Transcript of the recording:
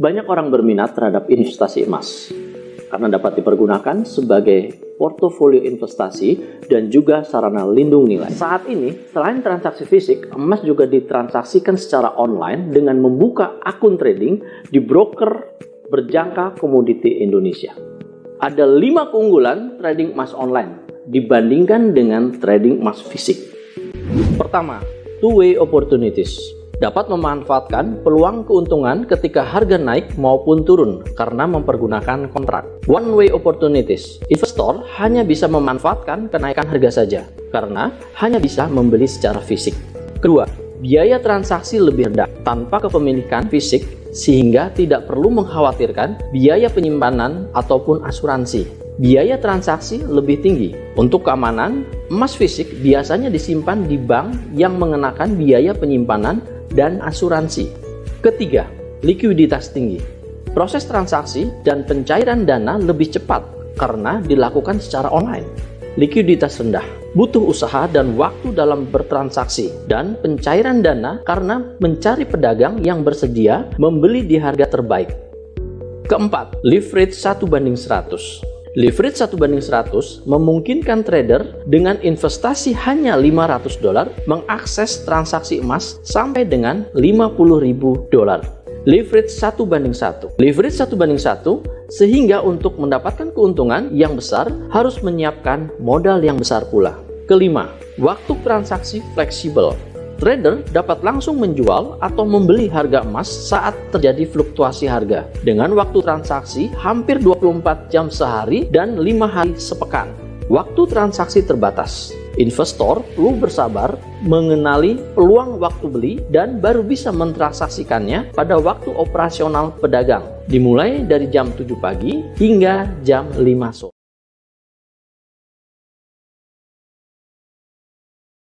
Banyak orang berminat terhadap investasi emas karena dapat dipergunakan sebagai portofolio investasi dan juga sarana lindung nilai. Saat ini, selain transaksi fisik, emas juga ditransaksikan secara online dengan membuka akun trading di broker berjangka komoditi Indonesia. Ada lima keunggulan trading emas online dibandingkan dengan trading emas fisik. Pertama, two-way opportunities dapat memanfaatkan peluang keuntungan ketika harga naik maupun turun karena mempergunakan kontrak. One way opportunities. Investor hanya bisa memanfaatkan kenaikan harga saja karena hanya bisa membeli secara fisik. Kedua, biaya transaksi lebih rendah tanpa kepemilikan fisik sehingga tidak perlu mengkhawatirkan biaya penyimpanan ataupun asuransi biaya transaksi lebih tinggi. Untuk keamanan, emas fisik biasanya disimpan di bank yang mengenakan biaya penyimpanan dan asuransi. Ketiga, likuiditas tinggi. Proses transaksi dan pencairan dana lebih cepat karena dilakukan secara online. Likuiditas rendah, butuh usaha dan waktu dalam bertransaksi dan pencairan dana karena mencari pedagang yang bersedia membeli di harga terbaik. Keempat, leverage 1 banding 100. Leverage 1 banding 100 memungkinkan trader dengan investasi hanya 500 dolar mengakses transaksi emas sampai dengan 50.000 dolar. Leverage 1 banding 1. Leverage 1 banding 1 sehingga untuk mendapatkan keuntungan yang besar harus menyiapkan modal yang besar pula. Kelima, waktu transaksi fleksibel. Trader dapat langsung menjual atau membeli harga emas saat terjadi fluktuasi harga dengan waktu transaksi hampir 24 jam sehari dan 5 hari sepekan. Waktu transaksi terbatas. Investor perlu bersabar mengenali peluang waktu beli dan baru bisa mentransaksikannya pada waktu operasional pedagang dimulai dari jam 7 pagi hingga jam 5 sore.